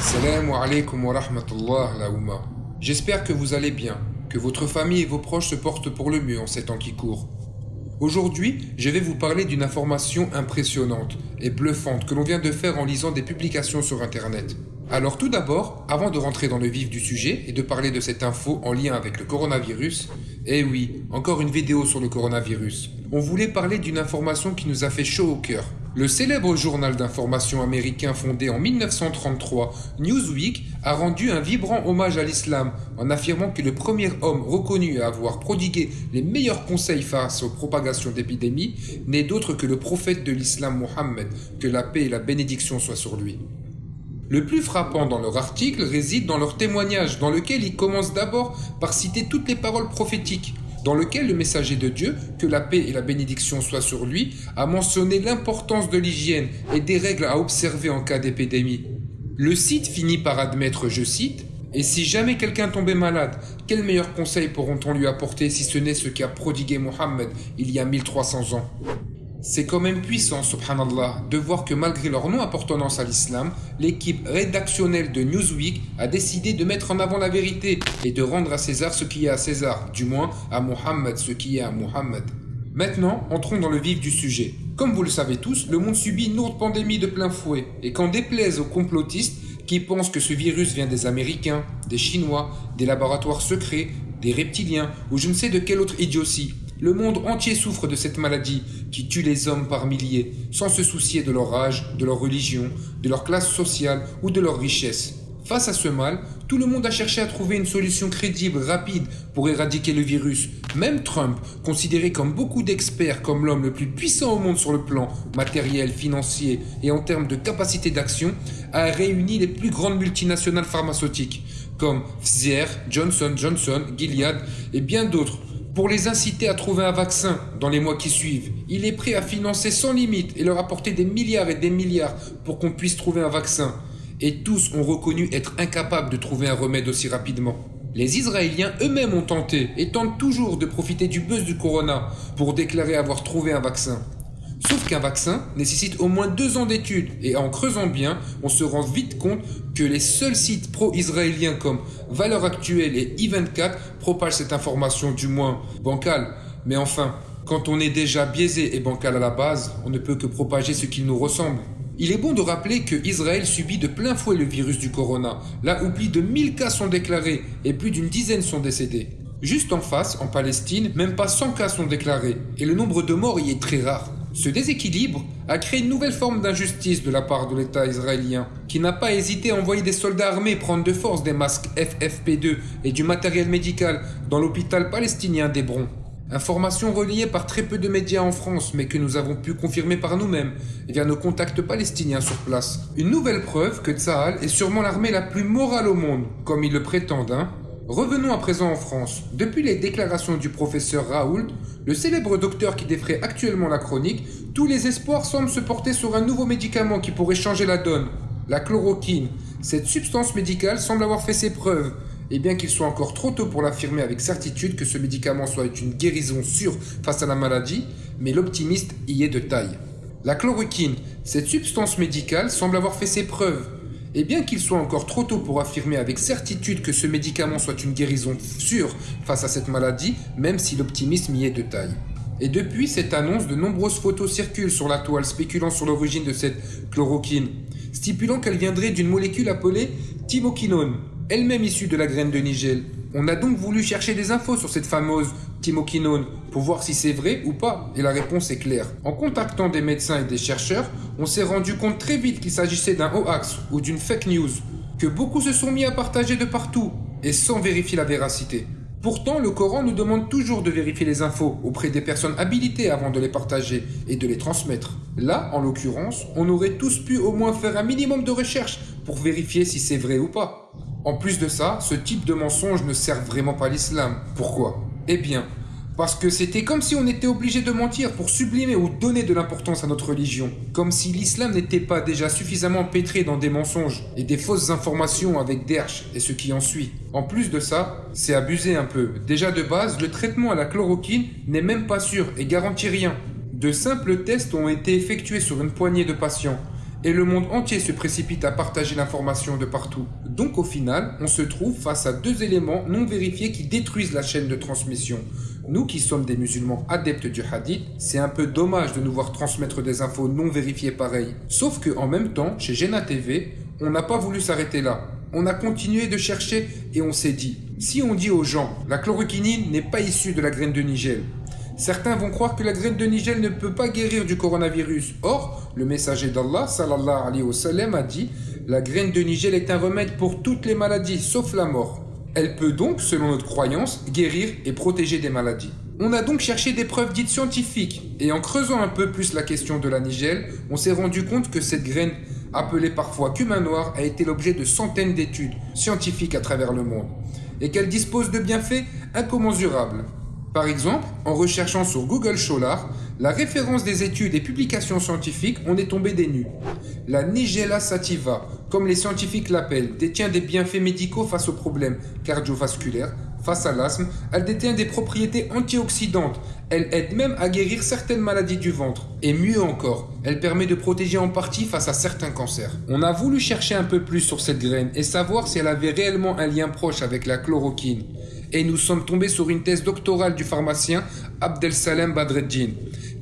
Salam alaikum wa rahmatullah la Oumma. J'espère que vous allez bien, que votre famille et vos proches se portent pour le mieux en ces temps qui courent. Aujourd'hui, je vais vous parler d'une information impressionnante et bluffante que l'on vient de faire en lisant des publications sur Internet. Alors tout d'abord, avant de rentrer dans le vif du sujet et de parler de cette info en lien avec le coronavirus, eh oui, encore une vidéo sur le coronavirus. On voulait parler d'une information qui nous a fait chaud au cœur. Le célèbre journal d'information américain fondé en 1933, Newsweek, a rendu un vibrant hommage à l'islam en affirmant que le premier homme reconnu à avoir prodigué les meilleurs conseils face aux propagations d'épidémies n'est d'autre que le prophète de l'islam Mohammed, que la paix et la bénédiction soient sur lui. Le plus frappant dans leur article réside dans leur témoignage, dans lequel ils commencent d'abord par citer toutes les paroles prophétiques, dans lequel le messager de Dieu, que la paix et la bénédiction soient sur lui, a mentionné l'importance de l'hygiène et des règles à observer en cas d'épidémie. Le site finit par admettre, je cite, Et si jamais quelqu'un tombait malade, quel meilleur conseil pourront-on lui apporter si ce n'est ce qu'a prodigué Mohammed il y a 1300 ans? C'est quand même puissant, subhanallah, de voir que malgré leur non-appartenance à l'islam, l'équipe rédactionnelle de Newsweek a décidé de mettre en avant la vérité et de rendre à César ce qui est à César, du moins à Mohammed ce qui est à Mohammed. Maintenant, entrons dans le vif du sujet. Comme vous le savez tous, le monde subit une lourde pandémie de plein fouet, et qu'en déplaise aux complotistes qui pensent que ce virus vient des Américains, des Chinois, des laboratoires secrets, des reptiliens, ou je ne sais de quelle autre idiotie, le monde entier souffre de cette maladie qui tue les hommes par milliers, sans se soucier de leur âge, de leur religion, de leur classe sociale ou de leur richesse. Face à ce mal, tout le monde a cherché à trouver une solution crédible, rapide, pour éradiquer le virus. Même Trump, considéré comme beaucoup d'experts comme l'homme le plus puissant au monde sur le plan matériel, financier et en termes de capacité d'action, a réuni les plus grandes multinationales pharmaceutiques, comme Pfizer, Johnson Johnson, Gilead et bien d'autres pour les inciter à trouver un vaccin dans les mois qui suivent. Il est prêt à financer sans limite et leur apporter des milliards et des milliards pour qu'on puisse trouver un vaccin. Et tous ont reconnu être incapables de trouver un remède aussi rapidement. Les Israéliens eux-mêmes ont tenté et tentent toujours de profiter du buzz du corona pour déclarer avoir trouvé un vaccin. Sauf qu'un vaccin nécessite au moins deux ans d'études et en creusant bien, on se rend vite compte que les seuls sites pro-israéliens comme Valeurs Actuelles et I24 propagent cette information du moins bancale. Mais enfin, quand on est déjà biaisé et bancal à la base, on ne peut que propager ce qui nous ressemble. Il est bon de rappeler que Israël subit de plein fouet le virus du corona, là où plus de 1000 cas sont déclarés et plus d'une dizaine sont décédés. Juste en face, en Palestine, même pas 100 cas sont déclarés, et le nombre de morts y est très rare. Ce déséquilibre a créé une nouvelle forme d'injustice de la part de l'État israélien, qui n'a pas hésité à envoyer des soldats armés prendre de force des masques FFP2 et du matériel médical dans l'hôpital palestinien d'Hébron. Information reliée par très peu de médias en France, mais que nous avons pu confirmer par nous-mêmes via nos contacts palestiniens sur place. Une nouvelle preuve que Tsahal est sûrement l'armée la plus morale au monde, comme ils le prétendent, hein Revenons à présent en France. Depuis les déclarations du professeur Raoult, le célèbre docteur qui défrait actuellement la chronique, tous les espoirs semblent se porter sur un nouveau médicament qui pourrait changer la donne, la chloroquine. Cette substance médicale semble avoir fait ses preuves, et bien qu'il soit encore trop tôt pour l'affirmer avec certitude que ce médicament soit une guérison sûre face à la maladie, mais l'optimiste y est de taille. La chloroquine, cette substance médicale semble avoir fait ses preuves, et bien qu'il soit encore trop tôt pour affirmer avec certitude que ce médicament soit une guérison sûre face à cette maladie, même si l'optimisme y est de taille. Et depuis cette annonce, de nombreuses photos circulent sur la toile spéculant sur l'origine de cette chloroquine, stipulant qu'elle viendrait d'une molécule appelée thymoquinone, elle-même issue de la graine de nigel. On a donc voulu chercher des infos sur cette fameuse pour voir si c'est vrai ou pas, et la réponse est claire. En contactant des médecins et des chercheurs, on s'est rendu compte très vite qu'il s'agissait d'un hoax ou d'une fake news, que beaucoup se sont mis à partager de partout, et sans vérifier la véracité. Pourtant, le Coran nous demande toujours de vérifier les infos auprès des personnes habilitées avant de les partager et de les transmettre. Là, en l'occurrence, on aurait tous pu au moins faire un minimum de recherche pour vérifier si c'est vrai ou pas. En plus de ça, ce type de mensonge ne sert vraiment pas l'islam. Pourquoi? Eh bien, parce que c'était comme si on était obligé de mentir pour sublimer ou donner de l'importance à notre religion. Comme si l'islam n'était pas déjà suffisamment pétré dans des mensonges et des fausses informations avec Derch et ce qui en suit. En plus de ça, c'est abusé un peu. Déjà de base, le traitement à la chloroquine n'est même pas sûr et garantit rien. De simples tests ont été effectués sur une poignée de patients et le monde entier se précipite à partager l'information de partout. Donc au final, on se trouve face à deux éléments non vérifiés qui détruisent la chaîne de transmission. Nous qui sommes des musulmans adeptes du hadith, c'est un peu dommage de nous voir transmettre des infos non vérifiées pareilles. Sauf que en même temps, chez Gena TV, on n'a pas voulu s'arrêter là. On a continué de chercher et on s'est dit, si on dit aux gens, la chloroquinine n'est pas issue de la graine de Nigel, Certains vont croire que la graine de Nigel ne peut pas guérir du coronavirus. Or, le messager d'Allah, sallallahu alayhi wa sallam, a dit La graine de Nigel est un remède pour toutes les maladies, sauf la mort. Elle peut donc, selon notre croyance, guérir et protéger des maladies. On a donc cherché des preuves dites scientifiques, et en creusant un peu plus la question de la Nigel, on s'est rendu compte que cette graine, appelée parfois cumin noir, a été l'objet de centaines d'études scientifiques à travers le monde, et qu'elle dispose de bienfaits incommensurables. Par exemple, en recherchant sur Google Scholar, la référence des études et publications scientifiques, on est tombé des nues. La Nigella sativa, comme les scientifiques l'appellent, détient des bienfaits médicaux face aux problèmes cardiovasculaires, face à l'asthme, elle détient des propriétés antioxydantes, elle aide même à guérir certaines maladies du ventre. Et mieux encore, elle permet de protéger en partie face à certains cancers. On a voulu chercher un peu plus sur cette graine et savoir si elle avait réellement un lien proche avec la chloroquine et nous sommes tombés sur une thèse doctorale du pharmacien Abdel Salem Badreddin,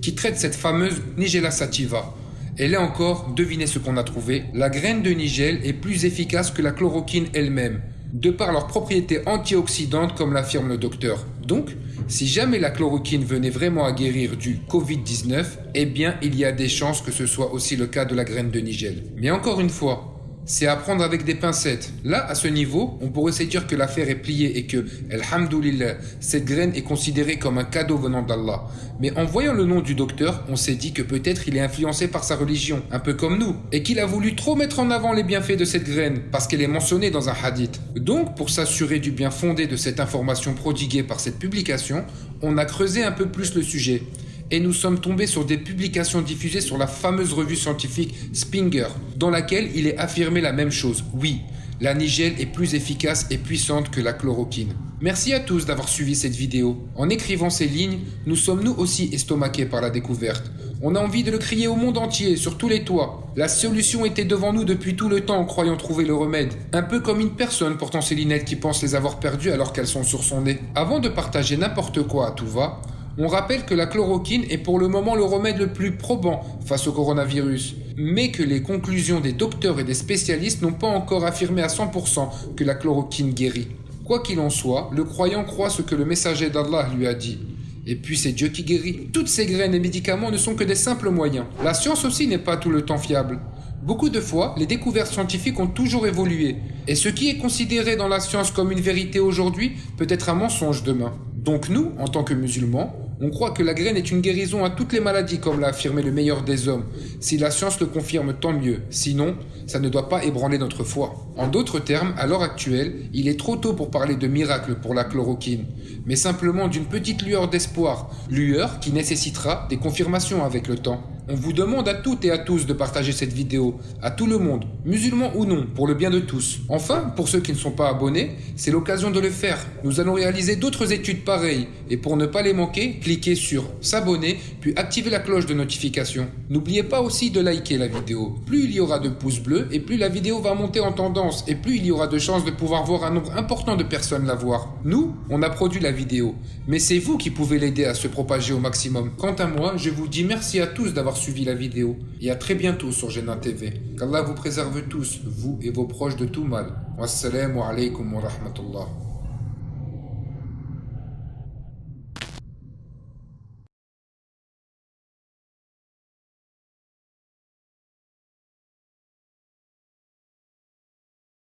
qui traite cette fameuse Nigella sativa. Et là encore, devinez ce qu'on a trouvé. La graine de Nigel est plus efficace que la chloroquine elle-même, de par leurs propriétés antioxydantes comme l'affirme le docteur. Donc, si jamais la chloroquine venait vraiment à guérir du Covid-19, eh bien il y a des chances que ce soit aussi le cas de la graine de Nigel. Mais encore une fois, c'est à prendre avec des pincettes. Là, à ce niveau, on pourrait se dire que l'affaire est pliée et que, alhamdoulilah, cette graine est considérée comme un cadeau venant d'Allah. Mais en voyant le nom du docteur, on s'est dit que peut-être il est influencé par sa religion, un peu comme nous, et qu'il a voulu trop mettre en avant les bienfaits de cette graine, parce qu'elle est mentionnée dans un hadith. Donc, pour s'assurer du bien fondé de cette information prodiguée par cette publication, on a creusé un peu plus le sujet et nous sommes tombés sur des publications diffusées sur la fameuse revue scientifique Spinger, dans laquelle il est affirmé la même chose. Oui, la nigel est plus efficace et puissante que la chloroquine. Merci à tous d'avoir suivi cette vidéo. En écrivant ces lignes, nous sommes nous aussi estomaqués par la découverte. On a envie de le crier au monde entier, sur tous les toits. La solution était devant nous depuis tout le temps en croyant trouver le remède. Un peu comme une personne portant ses lunettes qui pense les avoir perdues alors qu'elles sont sur son nez. Avant de partager n'importe quoi à tout va, on rappelle que la chloroquine est pour le moment le remède le plus probant face au coronavirus, mais que les conclusions des docteurs et des spécialistes n'ont pas encore affirmé à 100% que la chloroquine guérit. Quoi qu'il en soit, le croyant croit ce que le messager d'Allah lui a dit. Et puis c'est Dieu qui guérit. Toutes ces graines et médicaments ne sont que des simples moyens. La science aussi n'est pas tout le temps fiable. Beaucoup de fois, les découvertes scientifiques ont toujours évolué, et ce qui est considéré dans la science comme une vérité aujourd'hui peut être un mensonge demain. Donc nous, en tant que musulmans, on croit que la graine est une guérison à toutes les maladies, comme l'a affirmé le meilleur des hommes. Si la science le confirme, tant mieux. Sinon, ça ne doit pas ébranler notre foi. En d'autres termes, à l'heure actuelle, il est trop tôt pour parler de miracle pour la chloroquine, mais simplement d'une petite lueur d'espoir, lueur qui nécessitera des confirmations avec le temps. On vous demande à toutes et à tous de partager cette vidéo, à tout le monde, musulmans ou non, pour le bien de tous. Enfin, pour ceux qui ne sont pas abonnés, c'est l'occasion de le faire. Nous allons réaliser d'autres études pareilles, et pour ne pas les manquer, cliquez sur s'abonner, puis activez la cloche de notification. N'oubliez pas aussi de liker la vidéo. Plus il y aura de pouces bleus, et plus la vidéo va monter en tendance, et plus il y aura de chances de pouvoir voir un nombre important de personnes la voir. Nous, on a produit la vidéo, mais c'est vous qui pouvez l'aider à se propager au maximum. Quant à moi, je vous dis merci à tous d'avoir suivi la vidéo et à très bientôt sur Génin TV. Qu'Allah vous préserve tous, vous et vos proches de tout mal. Wassalamu alaikum wa rahmatullah.